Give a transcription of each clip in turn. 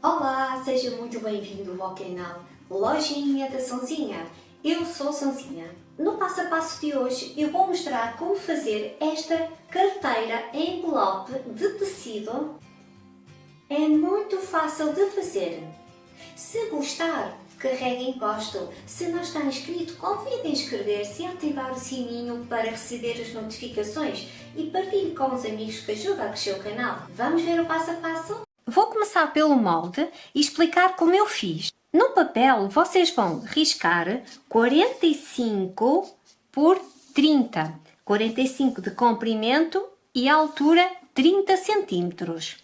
Olá, seja muito bem-vindo ao canal Lojinha da Sonzinha. Eu sou Sonzinha. No passo a passo de hoje eu vou mostrar como fazer esta carteira em envelope de tecido. É muito fácil de fazer. Se gostar, carregue em gosto. Se não está inscrito, convide a inscrever-se e ativar o sininho para receber as notificações e partilhe com os amigos que ajudam a crescer o canal. Vamos ver o passo a passo? Vou começar pelo molde e explicar como eu fiz. No papel vocês vão riscar 45 por 30, 45 de comprimento e altura 30 centímetros.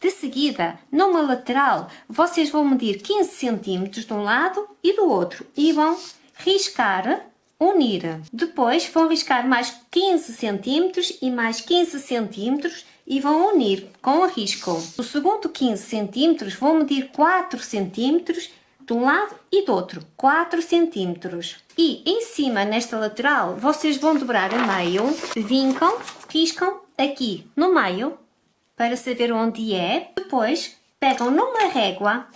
De seguida, numa lateral, vocês vão medir 15 centímetros de um lado e do outro e vão riscar, unir. Depois vão riscar mais 15 centímetros e mais 15 centímetros e vão unir com o risco. O segundo 15 centímetros vão medir 4 centímetros de um lado e do outro, 4 centímetros. E em cima, nesta lateral, vocês vão dobrar a meio, vincam, riscam aqui no meio para saber onde é. Depois pegam numa régua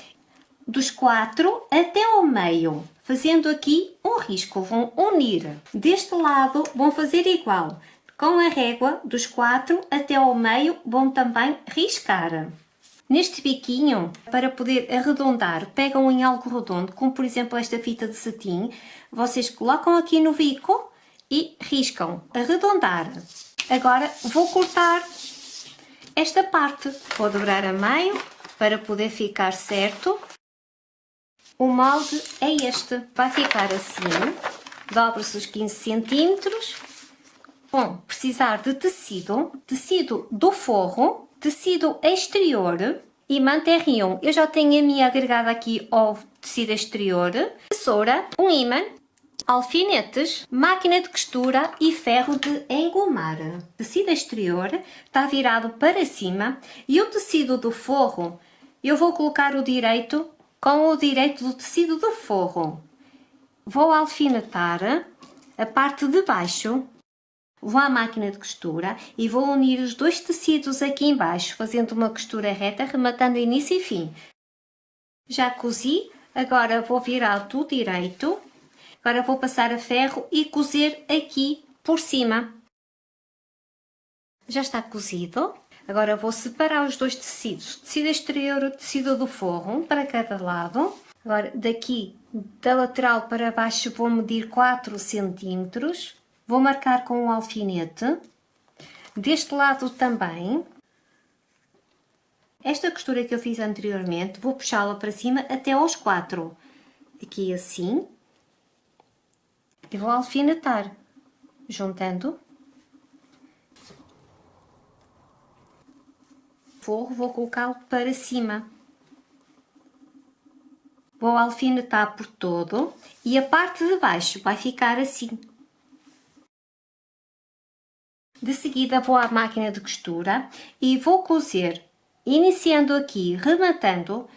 dos quatro até ao meio, fazendo aqui um risco. Vão unir. Deste lado vão fazer igual. Com a régua dos quatro até ao meio vão também riscar. Neste biquinho, para poder arredondar, pegam em algo redondo, como por exemplo esta fita de cetim, vocês colocam aqui no bico e riscam, arredondar. Agora vou cortar esta parte. Vou dobrar a meio para poder ficar certo. O molde é este, vai ficar assim, dobra-se os 15 centímetros. Bom, precisar de tecido, tecido do forro, tecido exterior. E manterrion. Eu já tenho a minha agregada aqui ao tecido exterior, tesoura, um imã alfinetes, máquina de costura e ferro de engomar. Tecido exterior está virado para cima. E o tecido do forro, eu vou colocar o direito com o direito do tecido do forro. Vou alfinetar a parte de baixo, vou à máquina de costura e vou unir os dois tecidos aqui embaixo, fazendo uma costura reta, rematando início e fim. Já cozi, agora vou virar do direito Agora vou passar a ferro e cozer aqui por cima. Já está cozido. Agora vou separar os dois tecidos, tecido exterior e tecido do forro, para cada lado. Agora daqui da lateral para baixo vou medir 4 centímetros. Vou marcar com um alfinete. Deste lado também. Esta costura que eu fiz anteriormente, vou puxá-la para cima até aos 4. Aqui assim e vou alfinetar, juntando forro, vou colocá-lo para cima. Vou alfinetar por todo e a parte de baixo vai ficar assim. De seguida vou à máquina de costura e vou cozer, iniciando aqui, rematando,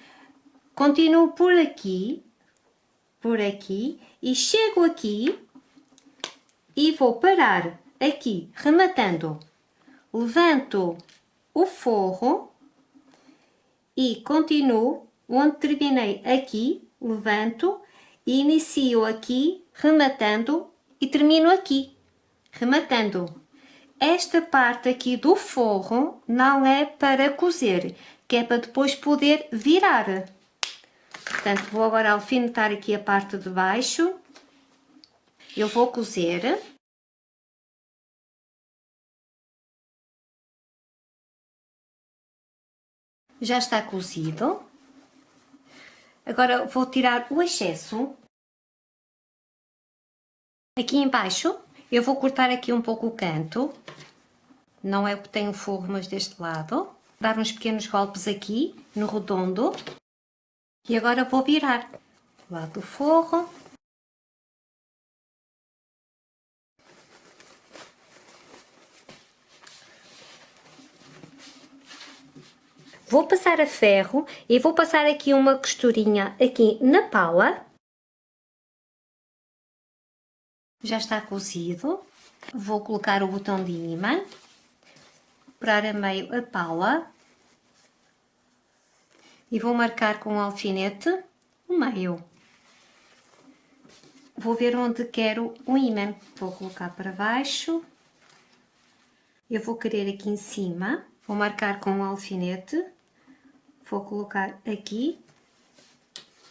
continuo por aqui, por aqui e chego aqui e vou parar aqui, rematando. Levanto o forro e continuo onde terminei aqui, levanto e inicio aqui, rematando e termino aqui, rematando. Esta parte aqui do forro não é para cozer, que é para depois poder virar. Portanto, vou agora alfinetar aqui a parte de baixo eu vou cozer. Já está cozido. Agora vou tirar o excesso. Aqui embaixo eu vou cortar aqui um pouco o canto. Não é o que tem o forro, mas deste lado. Dar uns pequenos golpes aqui no redondo. E agora vou virar. Lado do forro. Vou passar a ferro e vou passar aqui uma costurinha aqui na pala. Já está cozido. Vou colocar o botão de imã, furar a meio a pala e vou marcar com o alfinete o meio. Vou ver onde quero o ímã. Vou colocar para baixo. Eu vou querer aqui em cima. Vou marcar com o alfinete. Vou colocar aqui.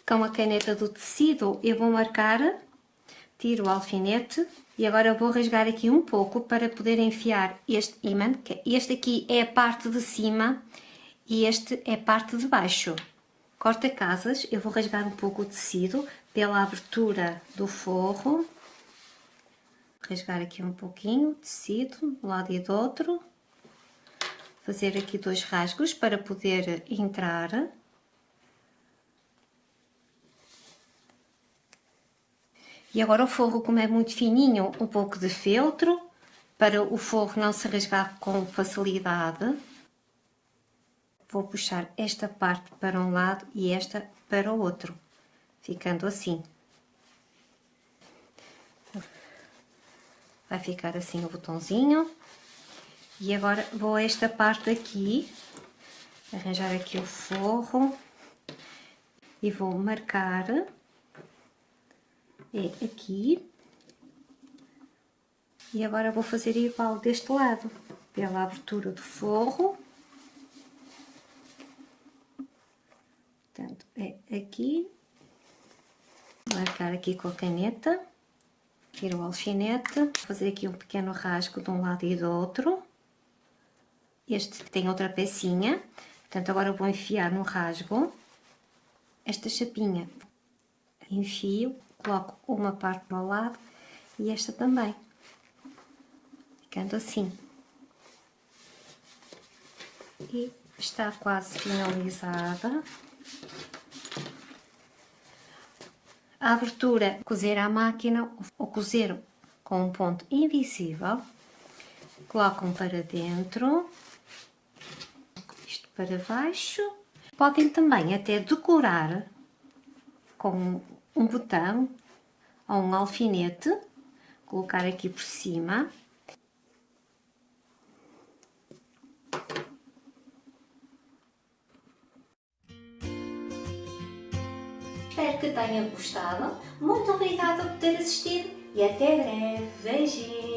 Com a caneta do tecido eu vou marcar. Tiro o alfinete. E agora vou rasgar aqui um pouco para poder enfiar este ímã. Este aqui é a parte de cima e este é a parte de baixo. Corta-casas, eu vou rasgar um pouco o tecido pela abertura do forro. Rasgar aqui um pouquinho o tecido, de um lado e do outro. Fazer aqui dois rasgos para poder entrar. E agora o forro, como é muito fininho, um pouco de feltro, para o forro não se rasgar com facilidade. Vou puxar esta parte para um lado e esta para o outro, ficando assim. Vai ficar assim o botãozinho. E agora vou a esta parte aqui, arranjar aqui o forro e vou marcar é aqui. E agora vou fazer igual deste lado, pela abertura do forro. Portanto, é aqui. Marcar aqui com a caneta. Tiro o alfinete. Fazer aqui um pequeno rasgo de um lado e do outro. Este tem outra pecinha. Portanto, agora vou enfiar no rasgo esta chapinha. Enfio coloco uma parte para o lado e esta também, ficando assim. E está quase finalizada. A abertura, cozer à máquina ou cozer com um ponto invisível, colocam para dentro, para baixo. Podem também até decorar com um botão ou um alfinete, colocar aqui por cima. Espero que tenha gostado. Muito obrigada por ter assistido e até breve. Beijinhos!